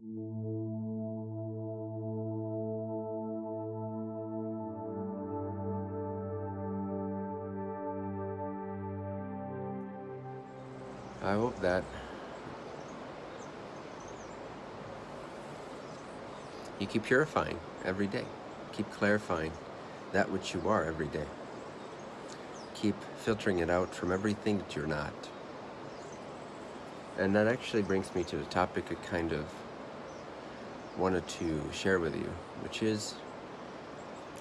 I hope that you keep purifying every day. Keep clarifying that which you are every day. Keep filtering it out from everything that you're not. And that actually brings me to the topic of kind of wanted to share with you, which is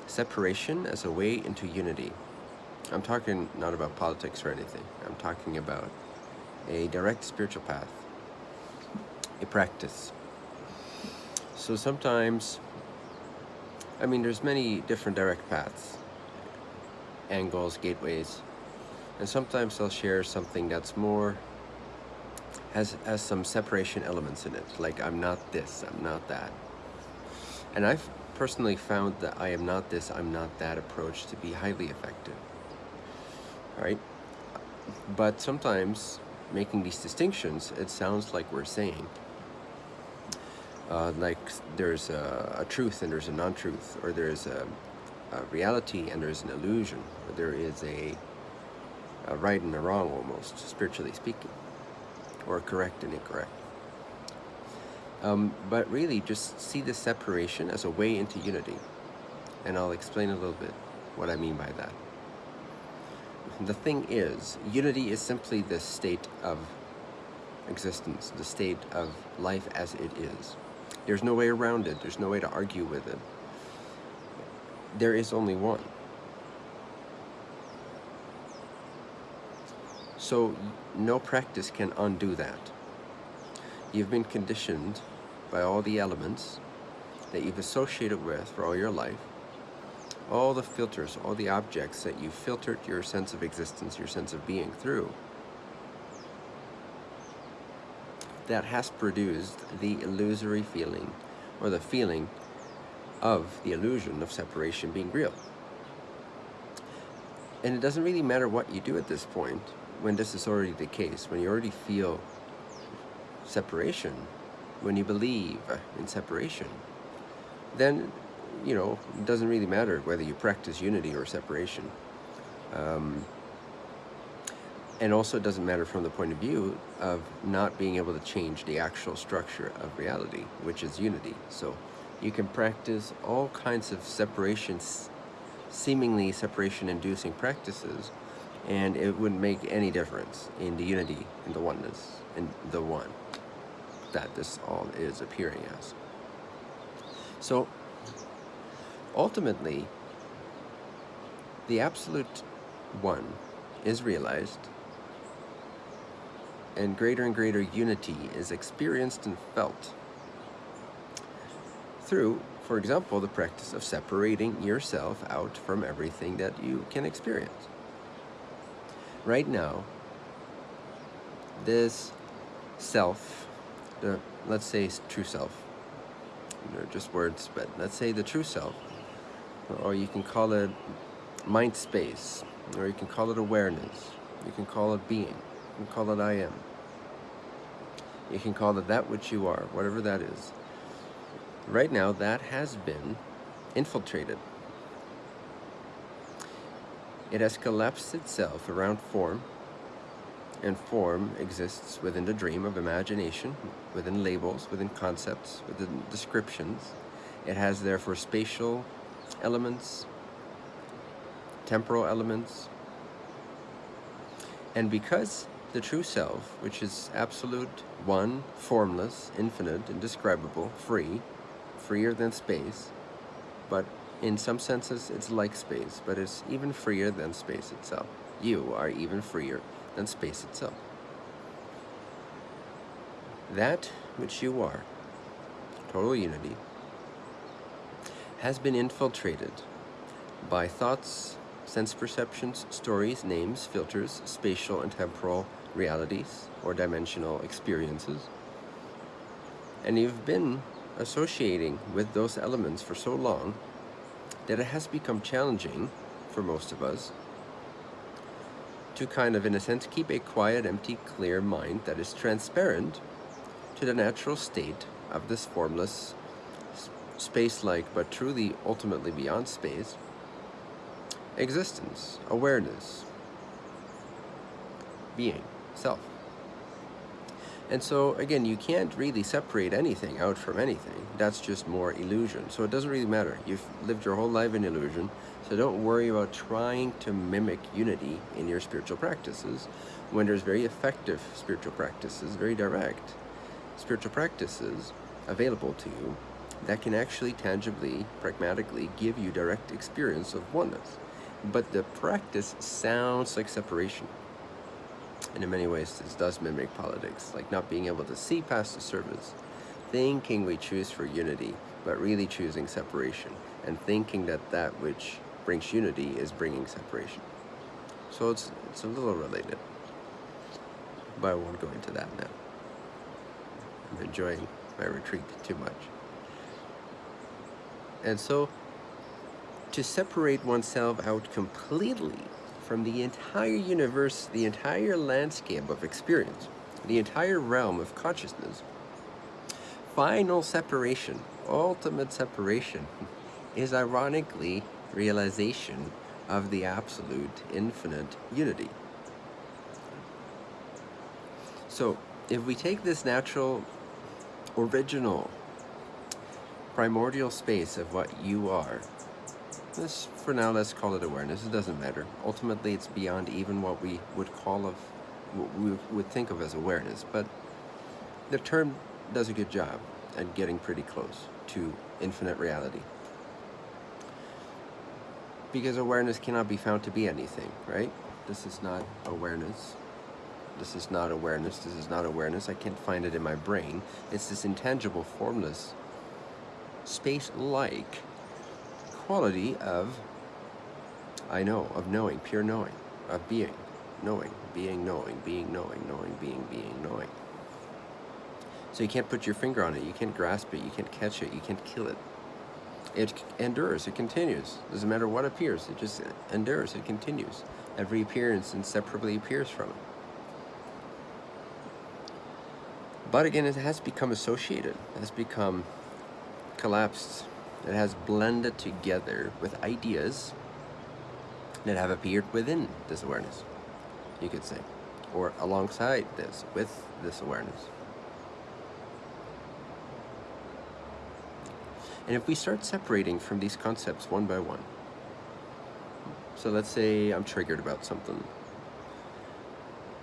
separation as a way into unity. I'm talking not about politics or anything. I'm talking about a direct spiritual path, a practice. So sometimes, I mean, there's many different direct paths, angles, gateways, and sometimes I'll share something that's more, has, has some separation elements in it, like I'm not this, I'm not that. And I've personally found that I am not this, I'm not that approach to be highly effective. All right? But sometimes making these distinctions, it sounds like we're saying, uh, like there's a, a, truth and there's a non-truth, or there's a, a, reality and there's an illusion, or there is a, a right and a wrong almost, spiritually speaking, or correct and incorrect. Um, but really, just see the separation as a way into unity. And I'll explain a little bit what I mean by that. The thing is, unity is simply the state of existence, the state of life as it is. There's no way around it. There's no way to argue with it. There is only one. So no practice can undo that. You've been conditioned by all the elements that you've associated with for all your life all the filters, all the objects that you've filtered your sense of existence, your sense of being through, that has produced the illusory feeling or the feeling of the illusion of separation being real. And it doesn't really matter what you do at this point when this is already the case, when you already feel separation, when you believe in separation, then you know, it doesn't really matter whether you practice unity or separation. Um, and also it doesn't matter from the point of view of not being able to change the actual structure of reality, which is unity. So you can practice all kinds of separations, seemingly separation-inducing practices, and it wouldn't make any difference in the unity, in the oneness, in the one that this all is appearing as. So Ultimately, the absolute one is realized and greater and greater unity is experienced and felt through, for example, the practice of separating yourself out from everything that you can experience. Right now, this self, the, let's say true self, they're just words, but let's say the true self, or you can call it mind space, or you can call it awareness, you can call it being, you can call it I am. You can call it that which you are, whatever that is. Right now, that has been infiltrated. It has collapsed itself around form, and form exists within the dream of imagination, within labels, within concepts, within descriptions. It has therefore spatial elements, temporal elements. And because the true self, which is absolute, one, formless, infinite, indescribable, free, freer than space, but in some senses it's like space, but it's even freer than space itself. You are even freer than space itself. That which you are, total unity, has been infiltrated by thoughts, sense perceptions, stories, names, filters, spatial and temporal realities or dimensional experiences. And you've been associating with those elements for so long that it has become challenging for most of us to kind of, in a sense, keep a quiet, empty, clear mind that is transparent to the natural state of this formless, space-like, but truly ultimately beyond space, existence, awareness, being, self. And so, again, you can't really separate anything out from anything. That's just more illusion. So it doesn't really matter. You've lived your whole life in illusion. So don't worry about trying to mimic unity in your spiritual practices when there's very effective spiritual practices, very direct spiritual practices available to you that can actually tangibly, pragmatically give you direct experience of oneness. But the practice sounds like separation. And in many ways, this does mimic politics, like not being able to see past the surface, thinking we choose for unity, but really choosing separation, and thinking that that which brings unity is bringing separation. So it's, it's a little related, but I won't go into that now. I'm enjoying my retreat too much. And so, to separate oneself out completely from the entire universe, the entire landscape of experience, the entire realm of consciousness, final separation, ultimate separation, is ironically realization of the absolute infinite unity. So, if we take this natural, original, primordial space of what you are, this, for now, let's call it awareness. It doesn't matter. Ultimately, it's beyond even what we would call of, what we would think of as awareness. But the term does a good job at getting pretty close to infinite reality. Because awareness cannot be found to be anything, right? This is not awareness. This is not awareness. This is not awareness. I can't find it in my brain. It's this intangible, formless, space-like quality of I know, of knowing, pure knowing, of being, knowing, being, knowing, being, knowing, knowing, being, being, knowing. So you can't put your finger on it, you can't grasp it, you can't catch it, you can't kill it. It endures, it continues. Doesn't matter what appears, it just endures, it continues. Every appearance inseparably appears from it. But again, it has become associated, it has become collapsed, it has blended together with ideas that have appeared within this awareness, you could say, or alongside this, with this awareness. And if we start separating from these concepts one by one, so let's say I'm triggered about something,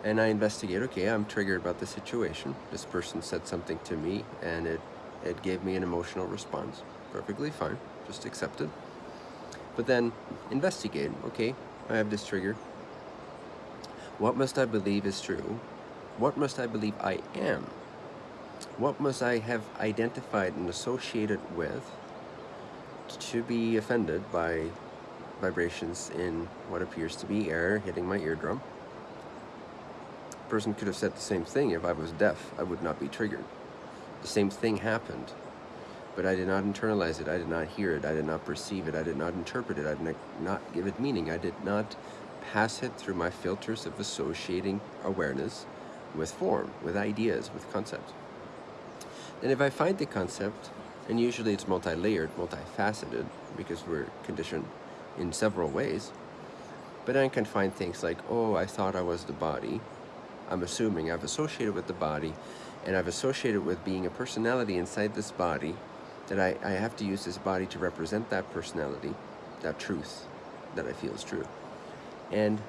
and I investigate, okay, I'm triggered about the situation. This person said something to me, and it, it gave me an emotional response. Perfectly fine, just accept it. But then investigate, okay, I have this trigger. What must I believe is true? What must I believe I am? What must I have identified and associated with to be offended by vibrations in what appears to be air hitting my eardrum? Person could have said the same thing if I was deaf. I would not be triggered. The same thing happened but I did not internalize it. I did not hear it. I did not perceive it. I did not interpret it. I did not give it meaning. I did not pass it through my filters of associating awareness with form, with ideas, with concepts. And if I find the concept, and usually it's multi-layered, multifaceted, because we're conditioned in several ways, but I can find things like, oh, I thought I was the body. I'm assuming I've associated with the body, and I've associated with being a personality inside this body, that I, I have to use this body to represent that personality, that truth that I feel is true. And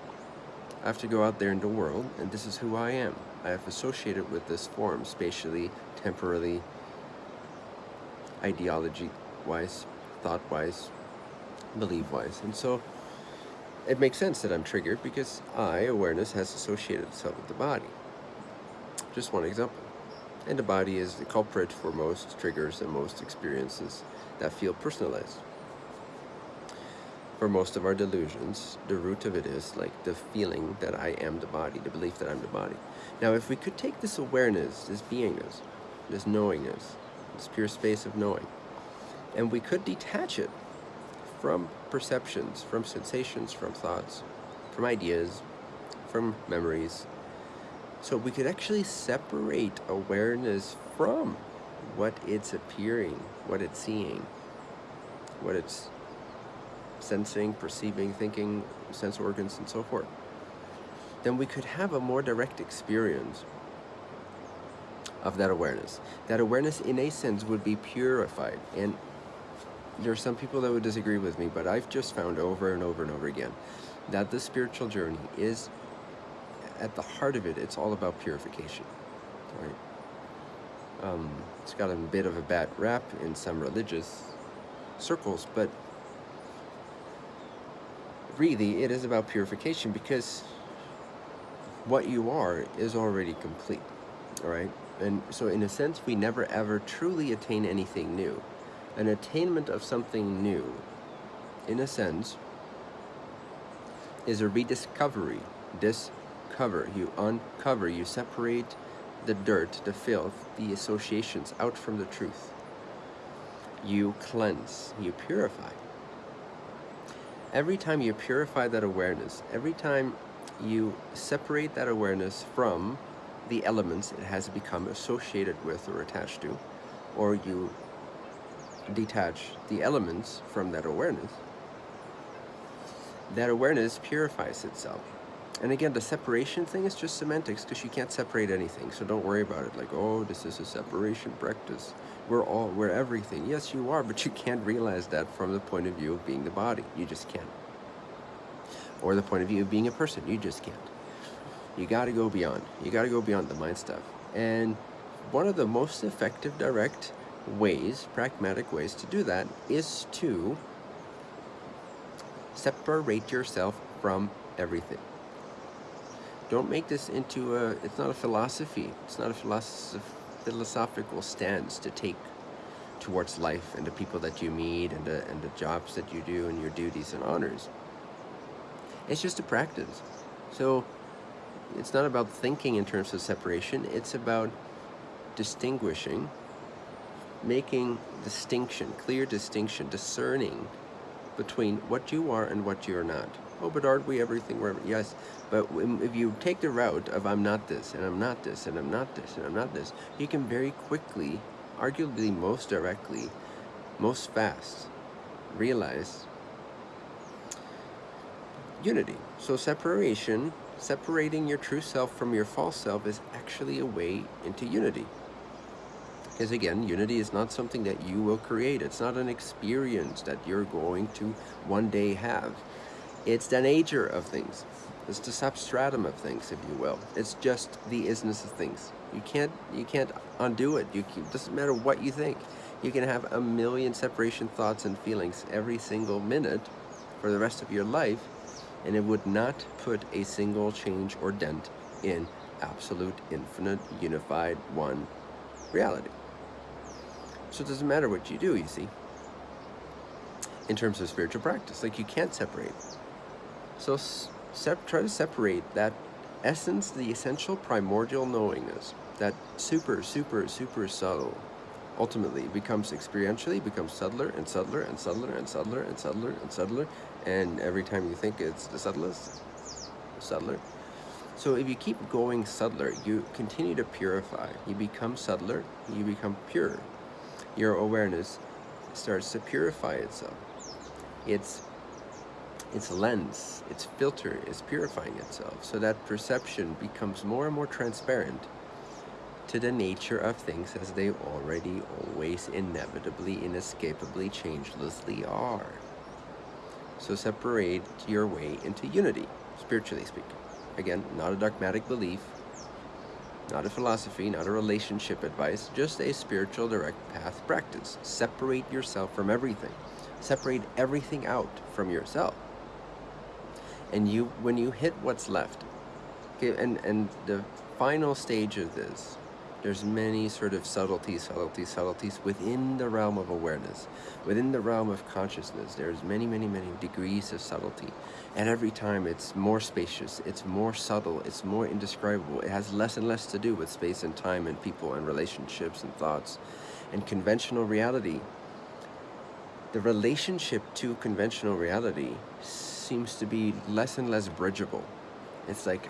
I have to go out there in the world, and this is who I am. I have associated with this form, spatially, temporally, ideology-wise, thought-wise, belief-wise. And so it makes sense that I'm triggered because I, awareness, has associated itself with the body. Just one example. And the body is the culprit for most triggers and most experiences that feel personalized. For most of our delusions, the root of it is like the feeling that I am the body, the belief that I'm the body. Now, if we could take this awareness, this beingness, this knowingness, this pure space of knowing, and we could detach it from perceptions, from sensations, from thoughts, from ideas, from memories, so we could actually separate awareness from what it's appearing, what it's seeing, what it's sensing, perceiving, thinking, sense organs, and so forth, then we could have a more direct experience of that awareness. That awareness, in a sense, would be purified. And there are some people that would disagree with me, but I've just found over and over and over again that the spiritual journey is, at the heart of it, it's all about purification, right? Um, it's got a bit of a bad rap in some religious circles, but really it is about purification because what you are is already complete, all right? And so in a sense, we never ever truly attain anything new. An attainment of something new, in a sense, is a rediscovery. Discover, you uncover, you separate the dirt, the filth, the associations out from the truth. You cleanse, you purify. Every time you purify that awareness, every time you separate that awareness from the elements it has become associated with or attached to, or you detach the elements from that awareness, that awareness purifies itself. And again, the separation thing is just semantics because you can't separate anything. So don't worry about it. Like, oh, this is a separation practice. We're all, we're everything. Yes, you are, but you can't realize that from the point of view of being the body. You just can't. Or the point of view of being a person. You just can't. You got to go beyond. You got to go beyond the mind stuff. And one of the most effective, direct ways, pragmatic ways to do that is to separate yourself from everything. Don't make this into a, it's not a philosophy. It's not a philosoph philosophical stance to take towards life and the people that you meet and the, and the jobs that you do and your duties and honors. It's just a practice. So it's not about thinking in terms of separation, it's about distinguishing, making distinction, clear distinction, discerning between what you are and what you're not. Oh, but aren't we everything? We're, yes, but if you take the route of I'm not this, and I'm not this, and I'm not this, and I'm not this, you can very quickly, arguably most directly, most fast, realize unity. So separation separating your true self from your false self is actually a way into unity. Because again, unity is not something that you will create. It's not an experience that you're going to one day have. It's the nature of things. It's the substratum of things, if you will. It's just the isness of things. You can't you can't undo it. You can, it doesn't matter what you think. You can have a million separation thoughts and feelings every single minute for the rest of your life and it would not put a single change or dent in absolute, infinite, unified, one reality. So it doesn't matter what you do, you see, in terms of spiritual practice. Like you can't separate. So try to separate that essence, the essential primordial knowingness, that super, super, super subtle, ultimately becomes experientially, becomes subtler and subtler and subtler and subtler and subtler and subtler and every time you think it's the subtlest, subtler. So if you keep going subtler, you continue to purify. You become subtler, you become pure. Your awareness starts to purify itself. Its, its lens, its filter is purifying itself. So that perception becomes more and more transparent to the nature of things as they already, always, inevitably, inescapably, changelessly are. So separate your way into unity, spiritually speaking. Again, not a dogmatic belief, not a philosophy, not a relationship advice, just a spiritual direct path practice. Separate yourself from everything. Separate everything out from yourself. And you, when you hit what's left, okay, and, and the final stage of this there's many sort of subtleties, subtleties, subtleties within the realm of awareness, within the realm of consciousness. There's many, many, many degrees of subtlety. And every time it's more spacious, it's more subtle, it's more indescribable. It has less and less to do with space and time and people and relationships and thoughts and conventional reality. The relationship to conventional reality seems to be less and less bridgeable. It's like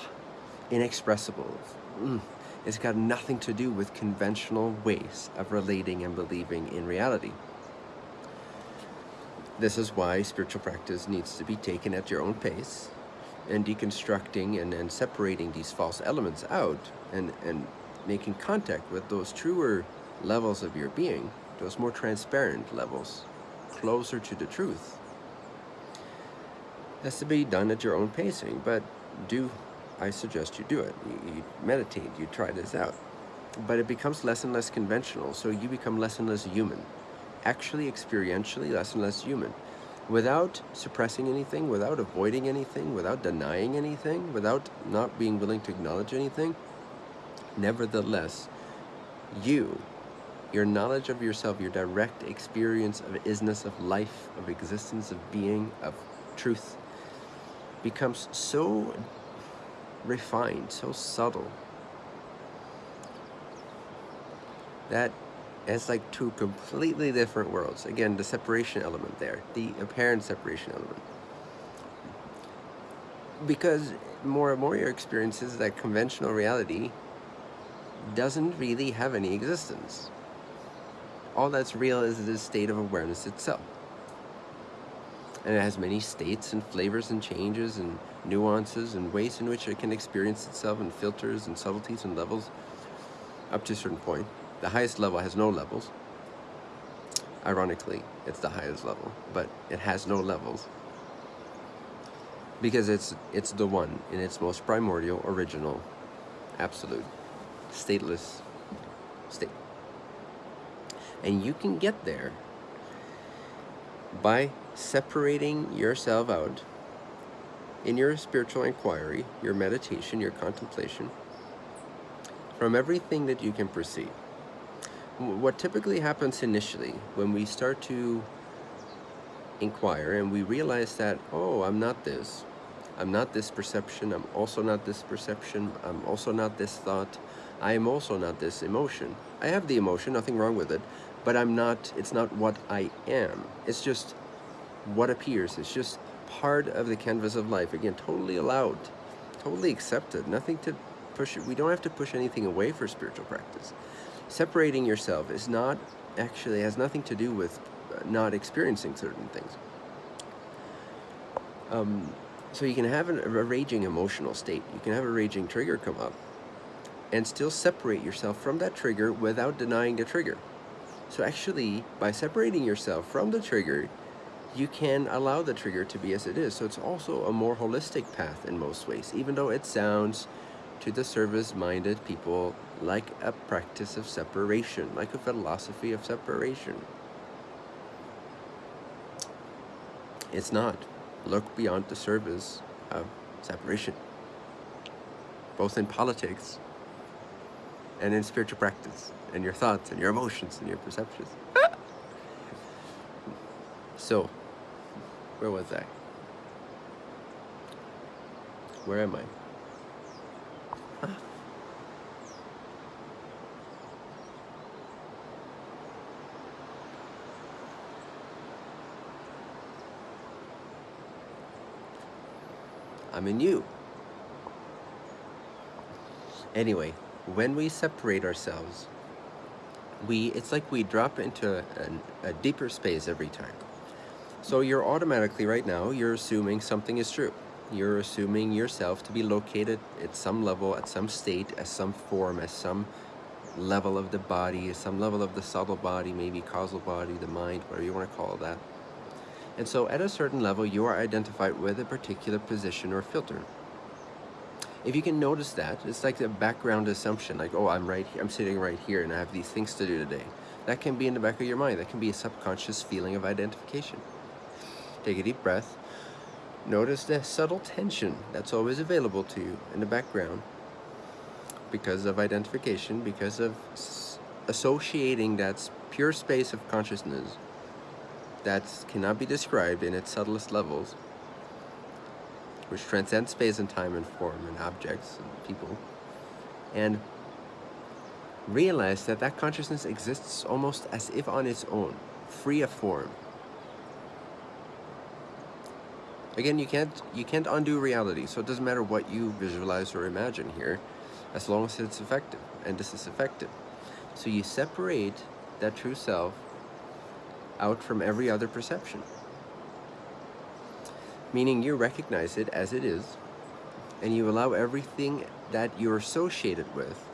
inexpressible. Mm It's got nothing to do with conventional ways of relating and believing in reality. This is why spiritual practice needs to be taken at your own pace and deconstructing and, and separating these false elements out and, and making contact with those truer levels of your being, those more transparent levels, closer to the truth. Has to be done at your own pacing, but do, I suggest you do it. You, you meditate, you try this out. But it becomes less and less conventional, so you become less and less human actually experientially less and less human without suppressing anything, without avoiding anything, without denying anything, without not being willing to acknowledge anything, nevertheless, you, your knowledge of yourself, your direct experience of isness, of life, of existence, of being, of truth, becomes so refined, so subtle, that it's like two completely different worlds. Again, the separation element there, the apparent separation element. Because more and more your experience is that conventional reality doesn't really have any existence. All that's real is this state of awareness itself. And it has many states and flavors and changes and nuances and ways in which it can experience itself and filters and subtleties and levels up to a certain point. The highest level has no levels. Ironically, it's the highest level, but it has no levels. Because it's, it's the one in its most primordial, original, absolute, stateless state. And you can get there by separating yourself out in your spiritual inquiry, your meditation, your contemplation, from everything that you can perceive what typically happens initially when we start to inquire and we realize that, oh, I'm not this. I'm not this perception. I'm also not this perception. I'm also not this thought. I am also not this emotion. I have the emotion, nothing wrong with it, but I'm not, it's not what I am. It's just what appears. It's just part of the canvas of life. Again, totally allowed, totally accepted. Nothing to push it. We don't have to push anything away for spiritual practice separating yourself is not actually has nothing to do with uh, not experiencing certain things. Um, so you can have an, a raging emotional state. You can have a raging trigger come up and still separate yourself from that trigger without denying the trigger. So actually, by separating yourself from the trigger, you can allow the trigger to be as it is. So it's also a more holistic path in most ways, even though it sounds to the service-minded people like a practice of separation, like a philosophy of separation. It's not. Look beyond the service of separation, both in politics and in spiritual practice, and your thoughts and your emotions and your perceptions. so, where was I? Where am I? I'm in you. Anyway, when we separate ourselves, we it's like we drop into a, a deeper space every time. So you're automatically, right now, you're assuming something is true. You're assuming yourself to be located at some level, at some state, as some form, as some level of the body, some level of the subtle body, maybe causal body, the mind, whatever you want to call that. And so at a certain level, you are identified with a particular position or filter. If you can notice that, it's like the background assumption, like, oh, I'm right here, I'm sitting right here and I have these things to do today. That can be in the back of your mind. That can be a subconscious feeling of identification. Take a deep breath. Notice the subtle tension that's always available to you in the background because of identification, because of associating that pure space of consciousness that cannot be described in its subtlest levels, which transcend space and time and form and objects and people, and realize that that consciousness exists almost as if on its own, free of form. Again, you can't you can't undo reality, so it doesn't matter what you visualize or imagine here. as long as it's effective, and this is effective. So you separate that true self out from every other perception. Meaning you recognize it as it is, and you allow everything that you're associated with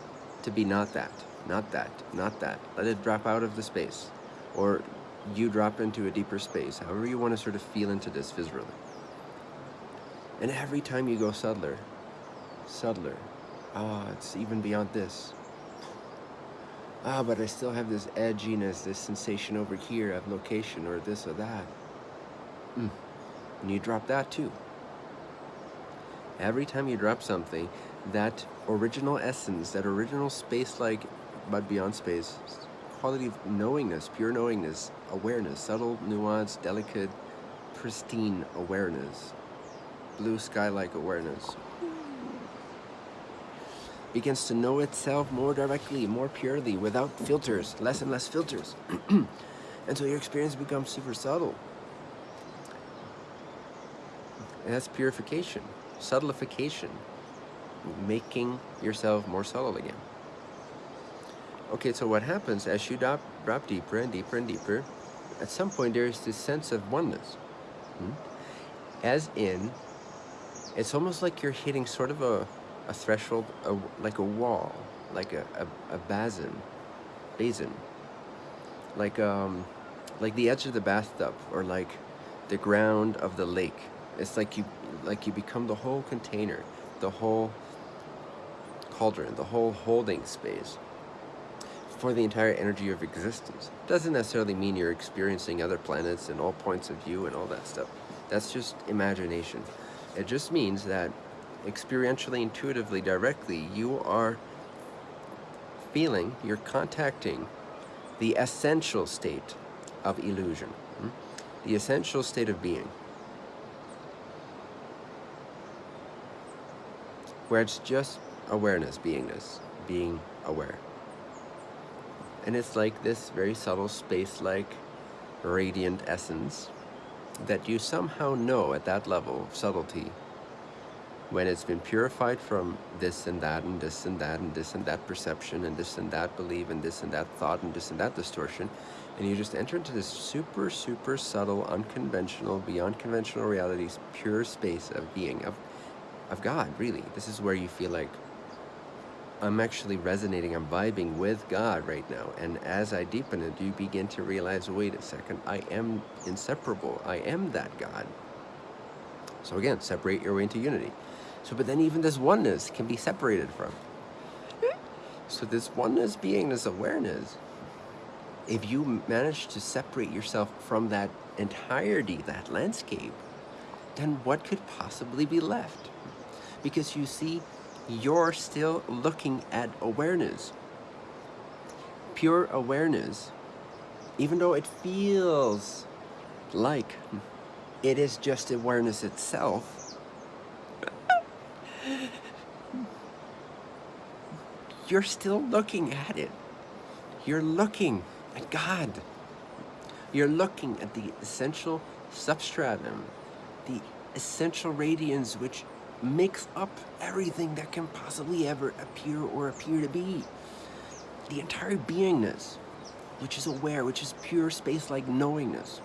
to be not that, not that, not that. Let it drop out of the space. Or you drop into a deeper space, however you want to sort of feel into this viscerally. And every time you go subtler, subtler, ah, oh, it's even beyond this. Ah, but I still have this edginess, this sensation over here of location or this or that. Mm. And you drop that too. Every time you drop something, that original essence, that original space-like, but beyond space, quality of knowingness, pure knowingness, awareness, subtle, nuanced, delicate, pristine awareness, blue sky-like awareness, begins to know itself more directly, more purely, without filters, less and less filters. and so your experience becomes super subtle. And that's purification, subtleification, making yourself more subtle again. Okay, so what happens as you drop, drop deeper and deeper and deeper, at some point there is this sense of oneness. Hmm? As in, it's almost like you're hitting sort of a, a threshold, a, like a wall, like a, a, a basin, basin, like um, like the edge of the bathtub or like the ground of the lake. It's like you, like you become the whole container, the whole cauldron, the whole holding space for the entire energy of existence. Doesn't necessarily mean you're experiencing other planets and all points of view and all that stuff. That's just imagination. It just means that experientially, intuitively, directly, you are feeling, you're contacting the essential state of illusion, hmm? the essential state of being. Where it's just awareness, beingness, being aware. And it's like this very subtle space-like radiant essence that you somehow know at that level of subtlety when it's been purified from this and that and this and that and this and that perception and this and that belief and this and that thought and this and that distortion and you just enter into this super super subtle unconventional beyond conventional realities pure space of being of of God really this is where you feel like I'm actually resonating, I'm vibing with God right now. And as I deepen it, you begin to realize, wait a second, I am inseparable. I am that God. So again, separate your way into unity. So, but then even this oneness can be separated from. So this oneness being, this awareness, if you manage to separate yourself from that entirety, that landscape, then what could possibly be left? Because you see, you're still looking at awareness. Pure awareness, even though it feels like it is just awareness itself, you're still looking at it. You're looking at God. You're looking at the essential substratum, the essential radiance which makes up everything that can possibly ever appear or appear to be. The entire beingness, which is aware, which is pure space-like knowingness.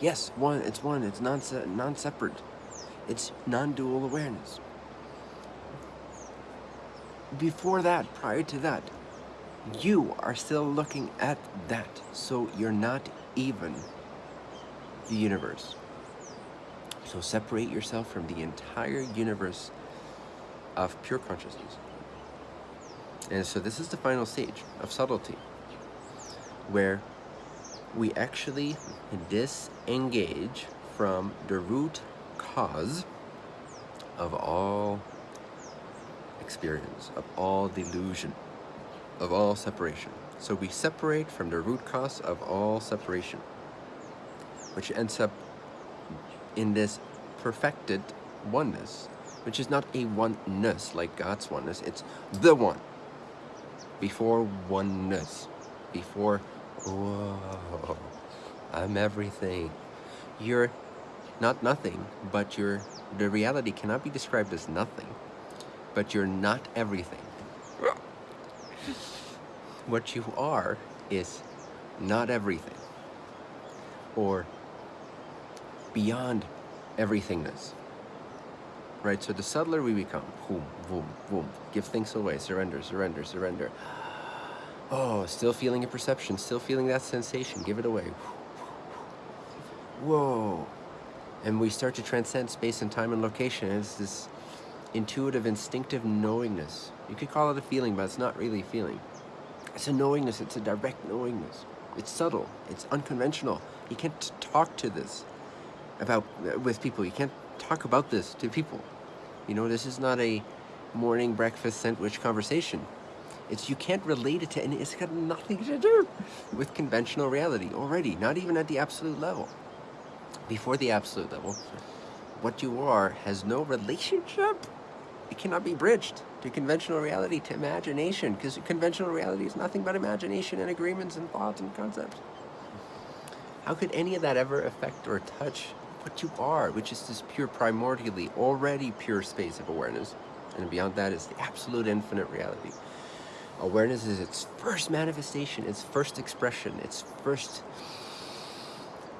Yes, one, it's one, it's non-separate. It's non-dual awareness. Before that, prior to that, you are still looking at that, so you're not even the universe. So separate yourself from the entire universe of pure consciousness. And so this is the final stage of subtlety, where we actually disengage from the root cause of all experience, of all delusion, of all separation. So we separate from the root cause of all separation, which ends up in this perfected oneness, which is not a oneness like God's oneness, it's the one. Before oneness, before, whoa, I'm everything. You're not nothing, but you're, the reality cannot be described as nothing. but you're not everything. What you are is not everything, or beyond everythingness. Right, so the subtler we become, boom, boom, boom, give things away, surrender, surrender, surrender. Oh, still feeling a perception, still feeling that sensation, give it away. Whoa. And we start to transcend space and time and location. It's this intuitive, instinctive knowingness. You could call it a feeling, but it's not really a feeling. It's a knowingness, it's a direct knowingness. It's subtle, it's unconventional. You can't talk to this about uh, with people. You can't talk about this to people. You know, this is not a morning breakfast sandwich conversation. It's you can't relate it to any, it's got nothing to do with conventional reality already, not even at the absolute level. Before the absolute level, what you are has no relationship. It cannot be bridged to conventional reality, to imagination, because conventional reality is nothing but imagination and agreements and thoughts and concepts. How could any of that ever affect or touch what you are, which is this pure primordially, already pure space of awareness. And beyond that is the absolute infinite reality. Awareness is its first manifestation, its first expression, its first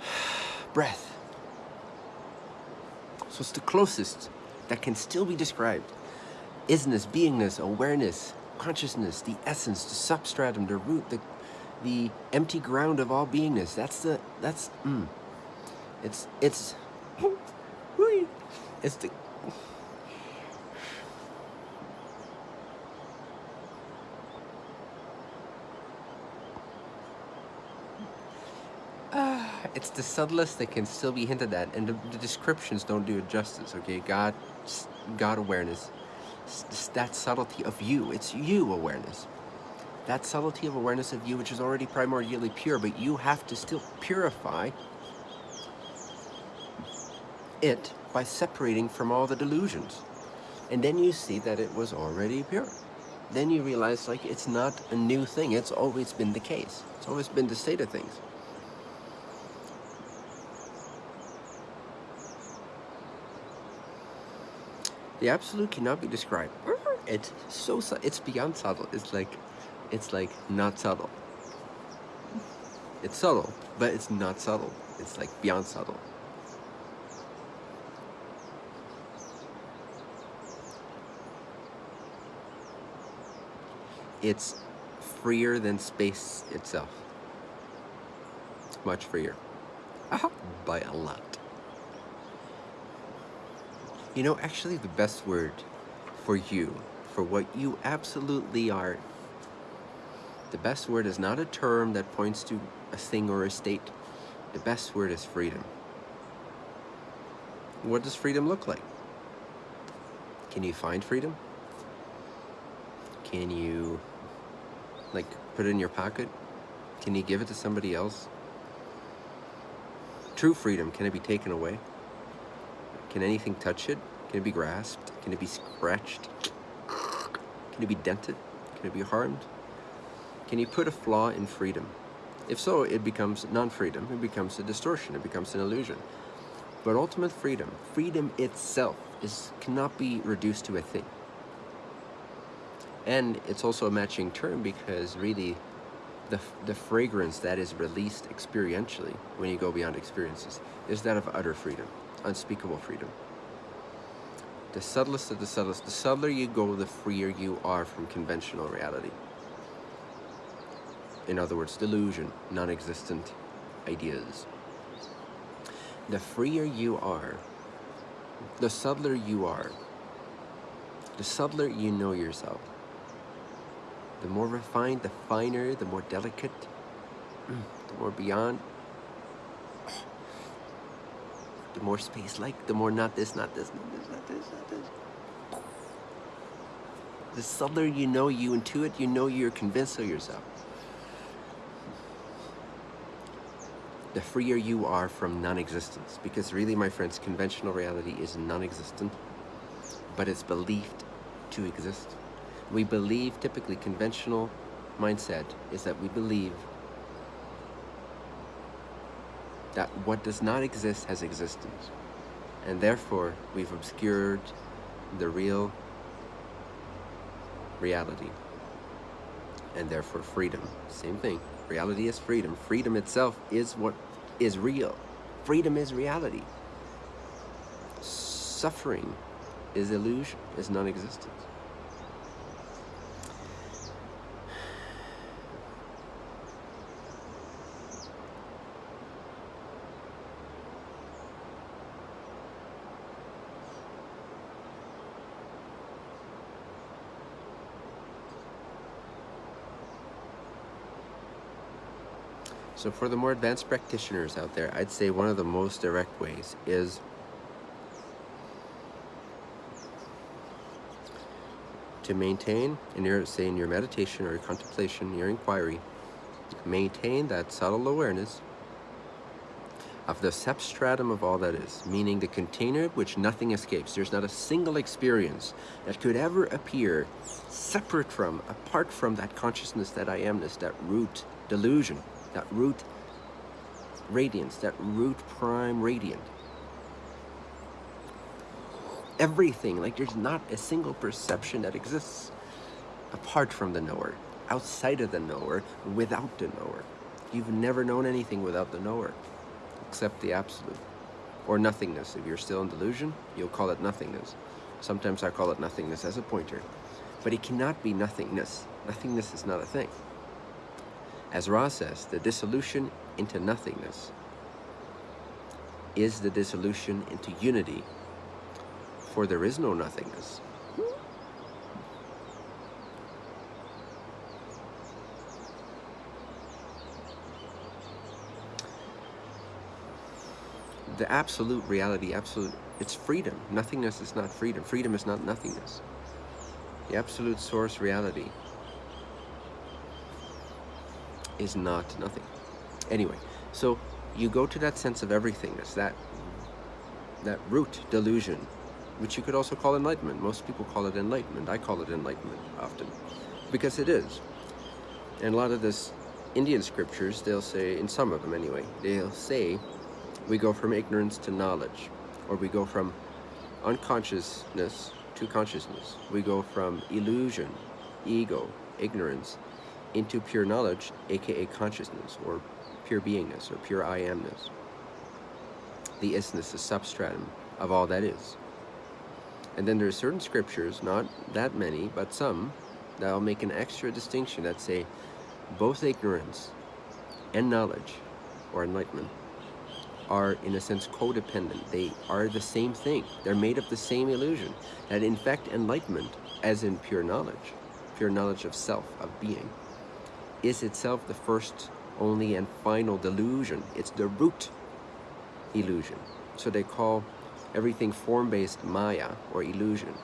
breath. So it's the closest that can still be described. Isness, beingness, awareness, consciousness, the essence, the substratum, the root, the the empty ground of all beingness. That's the that's mm, it's it's it's the uh, it's the subtlest that can still be hinted at, and the, the descriptions don't do it justice. Okay, God, God awareness, that subtlety of you. It's you awareness that subtlety of awareness of you which is already primordially pure, but you have to still purify it by separating from all the delusions. And then you see that it was already pure. Then you realize like it's not a new thing. It's always been the case. It's always been the state of things. The absolute cannot be described. It's so it's beyond subtle. It's like it's like not subtle. It's subtle, but it's not subtle. It's like beyond subtle. It's freer than space itself. Much freer. Uh-huh. By a lot. You know, actually the best word for you, for what you absolutely are, the best word is not a term that points to a thing or a state. The best word is freedom. What does freedom look like? Can you find freedom? Can you like, put it in your pocket? Can you give it to somebody else? True freedom, can it be taken away? Can anything touch it? Can it be grasped? Can it be scratched? Can it be dented? Can it be harmed? Can you put a flaw in freedom? If so, it becomes non-freedom. It becomes a distortion. It becomes an illusion. But ultimate freedom, freedom itself, is cannot be reduced to a thing. And it's also a matching term because really the, the fragrance that is released experientially when you go beyond experiences is that of utter freedom, unspeakable freedom. The subtlest of the subtlest, the subtler you go, the freer you are from conventional reality. In other words, delusion, non-existent ideas. The freer you are, the subtler you are, the subtler you know yourself, the more refined, the finer, the more delicate, the more beyond, the more space-like, the more not this, not this, not this, not this, not this. The subtler you know, you intuit, you know you're convinced of yourself. The freer you are from non-existence. Because really, my friends, conventional reality is non-existent, but it's believed to exist we believe, typically conventional mindset, is that we believe that what does not exist has existence. And therefore, we've obscured the real reality and therefore freedom. Same thing. Reality is freedom. Freedom itself is what is real. Freedom is reality. Suffering is illusion, is non-existence. So for the more advanced practitioners out there, I'd say one of the most direct ways is to maintain in your say in your meditation or your contemplation, your inquiry, maintain that subtle awareness of the substratum of all that is, meaning the container which nothing escapes. There's not a single experience that could ever appear separate from, apart from that consciousness, that I amness, that root delusion that root radiance, that root prime radiant. Everything, like there's not a single perception that exists apart from the knower, outside of the knower, without the knower. You've never known anything without the knower, except the absolute, or nothingness. If you're still in delusion, you'll call it nothingness. Sometimes I call it nothingness as a pointer. But it cannot be nothingness. Nothingness is not a thing. As Ra says, the dissolution into nothingness is the dissolution into unity, for there is no nothingness. The absolute reality, absolute, it's freedom. Nothingness is not freedom. Freedom is not nothingness. The absolute source reality is not nothing. Anyway, so you go to that sense of everythingness, that that root delusion, which you could also call enlightenment. Most people call it enlightenment. I call it enlightenment often, because it is. And a lot of this Indian scriptures, they'll say, in some of them anyway, they'll say, we go from ignorance to knowledge, or we go from unconsciousness to consciousness. We go from illusion, ego, ignorance, into pure knowledge, aka consciousness, or pure beingness, or pure I amness. The isness, the substratum of all that is. And then there are certain scriptures, not that many, but some, that'll make an extra distinction that say both ignorance and knowledge, or enlightenment, are in a sense codependent. They are the same thing. They're made of the same illusion. That in fact enlightenment, as in pure knowledge, pure knowledge of self, of being, is itself the first, only, and final delusion. It's the root illusion. So they call everything form-based Maya, or illusion.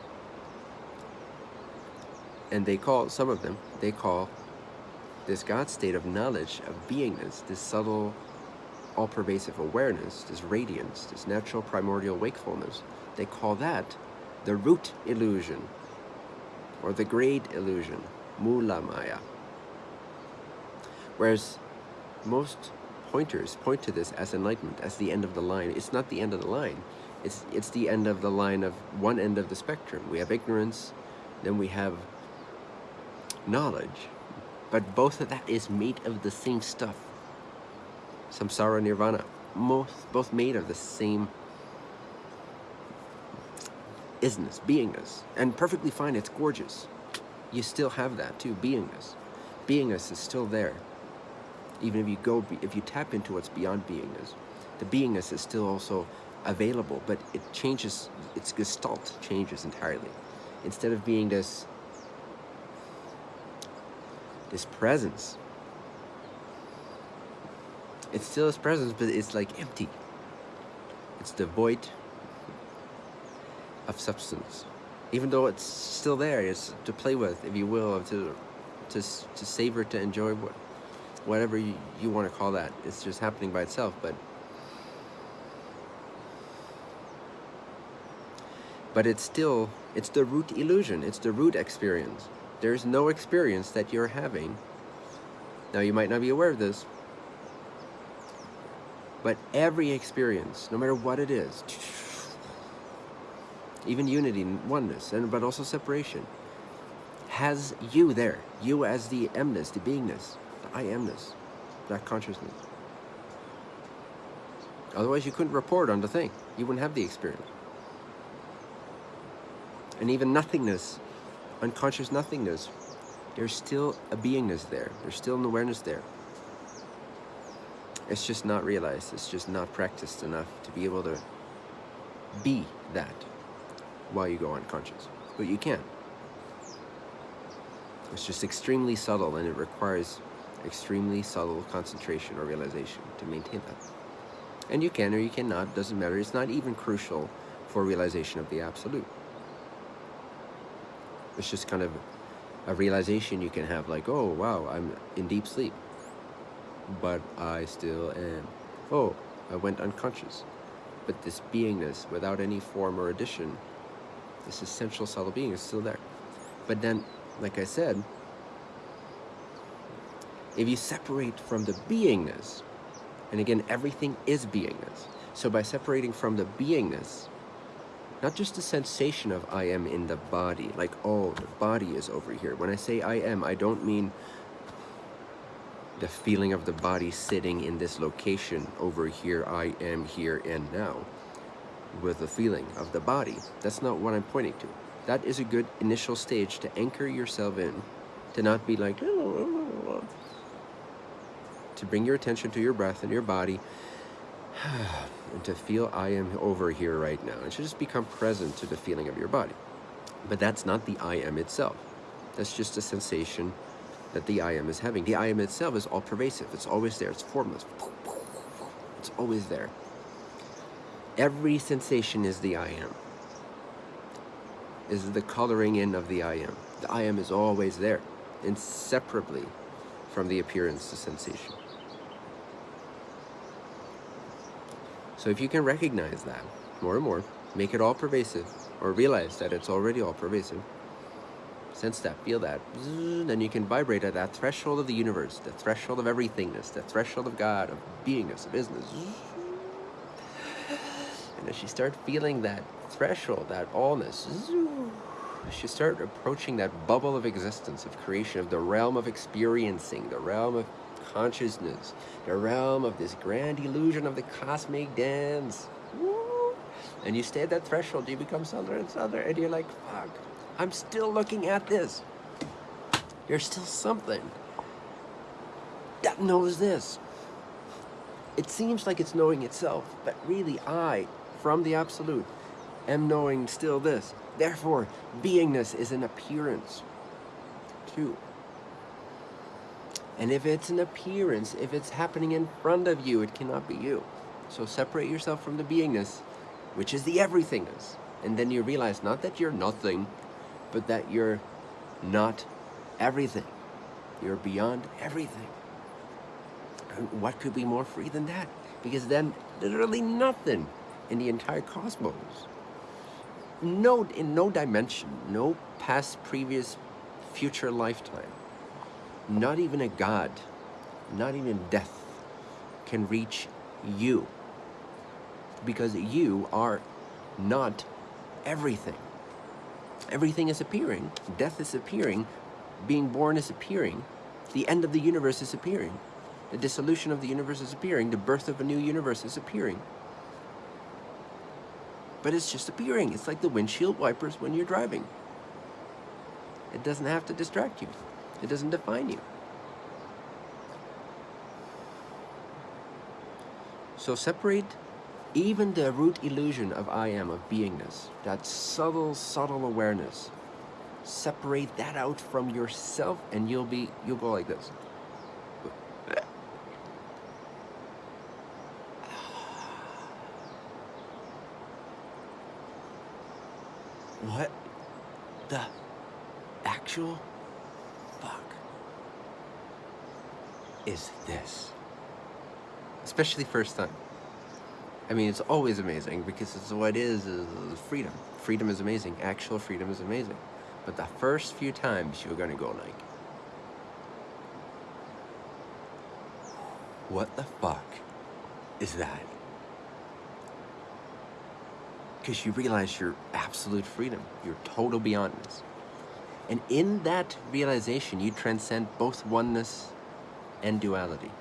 And they call, some of them, they call this God state of knowledge, of beingness, this subtle, all-pervasive awareness, this radiance, this natural primordial wakefulness, they call that the root illusion, or the great illusion, Mula Maya. Whereas most pointers point to this as enlightenment, as the end of the line. It's not the end of the line. It's, it's the end of the line of one end of the spectrum. We have ignorance, then we have knowledge. But both of that is made of the same stuff. Samsara Nirvana, most, both made of the same isness, beingness. And perfectly fine, it's gorgeous. You still have that too, beingness. Beingness is still there even if you go, if you tap into what's beyond beingness, the beingness is still also available, but it changes, its gestalt changes entirely. Instead of being this, this presence, it's still its presence, but it's like empty. It's devoid of substance. Even though it's still there, it's to play with, if you will, to, to, to savor, to enjoy what, whatever you, you want to call that. It's just happening by itself, but but it's still, it's the root illusion. It's the root experience. There's no experience that you're having. Now, you might not be aware of this, but every experience, no matter what it is, even unity and oneness, and but also separation, has you there. You as the emness, the beingness, I amness, that consciousness. Otherwise you couldn't report on the thing. You wouldn't have the experience. And even nothingness, unconscious nothingness, there's still a beingness there. There's still an awareness there. It's just not realized. It's just not practiced enough to be able to be that while you go unconscious. But you can. It's just extremely subtle and it requires extremely subtle concentration or realization to maintain that. And you can or you cannot, doesn't matter. It's not even crucial for realization of the absolute. It's just kind of a realization you can have like, oh, wow, I'm in deep sleep. But I still am. Oh, I went unconscious. But this beingness, without any form or addition, this essential subtle being is still there. But then, like I said, if you separate from the beingness, and again, everything is beingness. So by separating from the beingness, not just the sensation of I am in the body, like, oh, the body is over here. When I say I am, I don't mean the feeling of the body sitting in this location over here, I am here and now, with the feeling of the body. That's not what I'm pointing to. That is a good initial stage to anchor yourself in, to not be like, to bring your attention to your breath and your body, and to feel I am over here right now. And to just become present to the feeling of your body. But that's not the I am itself. That's just a sensation that the I am is having. The I am itself is all pervasive. It's always there. It's formless. It's always there. Every sensation is the I am. Is the coloring in of the I am. The I am is always there, inseparably from the appearance to sensation. So if you can recognize that more and more, make it all pervasive, or realize that it's already all pervasive, sense that, feel that, then you can vibrate at that threshold of the universe, the threshold of everythingness, the threshold of God, of beingness, of business. And as you start feeling that threshold, that allness, as you start approaching that bubble of existence, of creation, of the realm of experiencing, the realm of consciousness, the realm of this grand illusion of the cosmic dance. And you stay at that threshold, you become subtler and subtler, and you're like, fuck, I'm still looking at this. There's still something that knows this. It seems like it's knowing itself, but really I, from the Absolute, am knowing still this. Therefore, beingness is an appearance, too. And if it's an appearance, if it's happening in front of you, it cannot be you. So separate yourself from the beingness, which is the everythingness. And then you realize not that you're nothing, but that you're not everything. You're beyond everything. And what could be more free than that? Because then literally nothing in the entire cosmos, no, in no dimension, no past, previous, future lifetime, not even a God, not even death can reach you because you are not everything. Everything is appearing. Death is appearing. Being born is appearing. The end of the universe is appearing. The dissolution of the universe is appearing. The birth of a new universe is appearing. But it's just appearing. It's like the windshield wipers when you're driving. It doesn't have to distract you. It doesn't define you. So separate even the root illusion of I am, of beingness, that subtle, subtle awareness. Separate that out from yourself and you'll be, you'll go like this. What the actual is this? Especially first time. I mean, it's always amazing because it's what is, is freedom. Freedom is amazing. Actual freedom is amazing. But the first few times you're going to go like, what the fuck is that? Because you realize your absolute freedom, your total beyondness. And in that realization, you transcend both oneness and duality.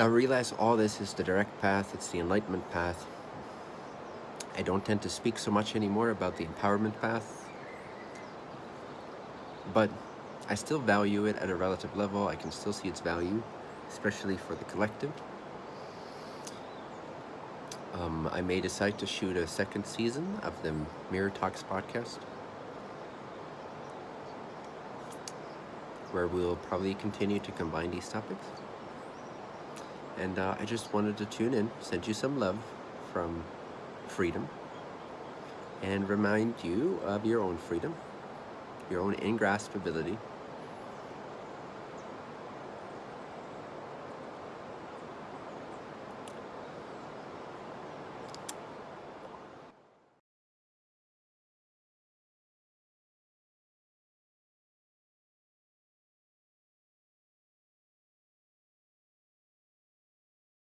Now realize all this is the direct path, it's the enlightenment path. I don't tend to speak so much anymore about the empowerment path, but I still value it at a relative level. I can still see its value, especially for the collective. Um, I may decide to shoot a second season of the Mirror Talks podcast, where we'll probably continue to combine these topics. And uh, I just wanted to tune in, send you some love from freedom, and remind you of your own freedom, your own ingraspability,